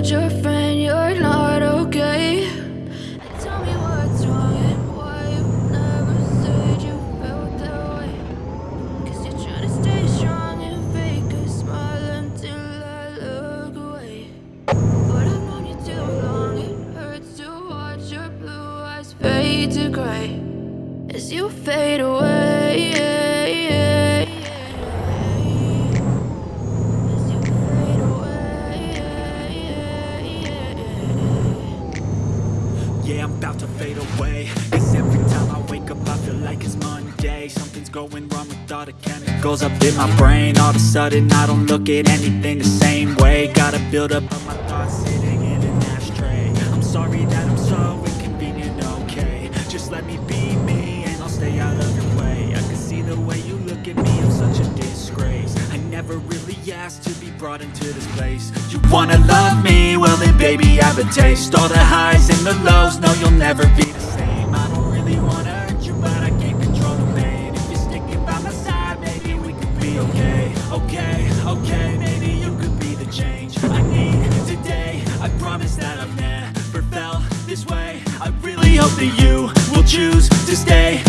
told your friend you're not okay. Tell me what's wrong and why you never said you felt that way. Cause you're trying to stay strong and fake a smile until I look away. But I've known you too long, it hurts to watch your blue eyes fade to gray as you fade away. Yeah, I'm about to fade away. Cause every time I wake up I feel like it's Monday. Something's going wrong with all the chemicals up in my brain. All of a sudden I don't look at anything the same way. Gotta build up of my thoughts sitting in an ashtray. I'm sorry that brought into this place. You wanna love me? Well then baby I have a taste. All the highs and the lows, no you'll never be the same. I don't really wanna hurt you but I can't control the pain. If you're sticking by my side maybe we could be okay. Okay, okay, maybe you could be the change I need today. I promise that I've never felt this way. I really hope that you will choose to stay